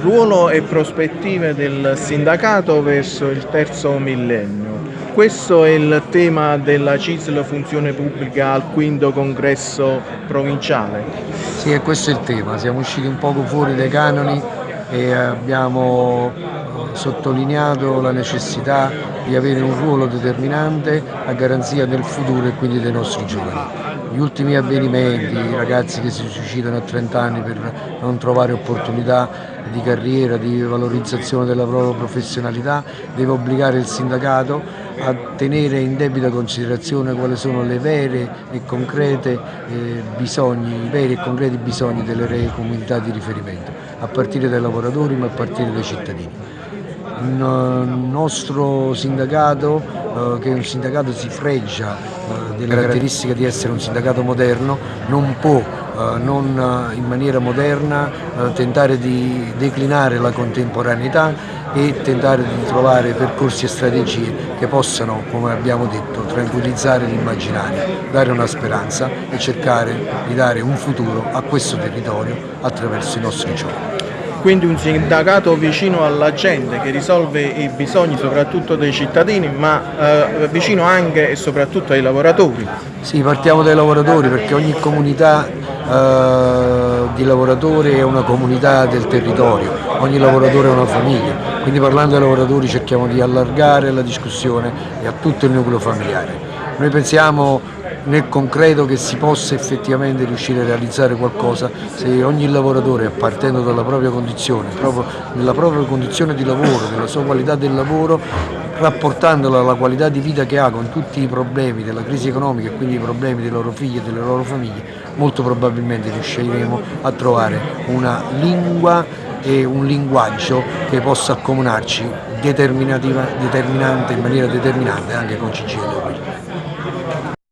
Ruolo e prospettive del sindacato verso il terzo millennio. Questo è il tema della CISL Funzione Pubblica al quinto congresso provinciale. Sì, questo è il tema. Siamo usciti un poco fuori dai canoni e abbiamo eh, sottolineato la necessità di avere un ruolo determinante a garanzia del futuro e quindi dei nostri giovani. Gli ultimi avvenimenti, i ragazzi che si suicidano a 30 anni per non trovare opportunità di carriera, di valorizzazione della propria professionalità, deve obbligare il sindacato a tenere in debita considerazione quali sono le vere e concrete eh, bisogni, i veri e concreti bisogni delle comunità di riferimento, a partire dai lavoratori ma a partire dai cittadini. Il nostro sindacato, eh, che è un sindacato si fregia eh, della caratteristica di essere un sindacato moderno, non può eh, non in maniera moderna tentare di declinare la contemporaneità e tentare di trovare percorsi e strategie che possano, come abbiamo detto, tranquillizzare l'immaginario, dare una speranza e cercare di dare un futuro a questo territorio attraverso i nostri giovani quindi un sindacato vicino alla gente che risolve i bisogni soprattutto dei cittadini ma eh, vicino anche e soprattutto ai lavoratori. Sì, partiamo dai lavoratori perché ogni comunità eh, di lavoratori è una comunità del territorio, ogni lavoratore è una famiglia, quindi parlando ai lavoratori cerchiamo di allargare la discussione e a tutto il nucleo familiare. Noi pensiamo nel concreto che si possa effettivamente riuscire a realizzare qualcosa se ogni lavoratore partendo dalla propria condizione, proprio nella propria condizione di lavoro, nella sua qualità del lavoro, rapportandola alla qualità di vita che ha con tutti i problemi della crisi economica e quindi i problemi dei loro figli e delle loro famiglie, molto probabilmente riusciremo a trovare una lingua e un linguaggio che possa accomunarci determinante in maniera determinante anche con CGL.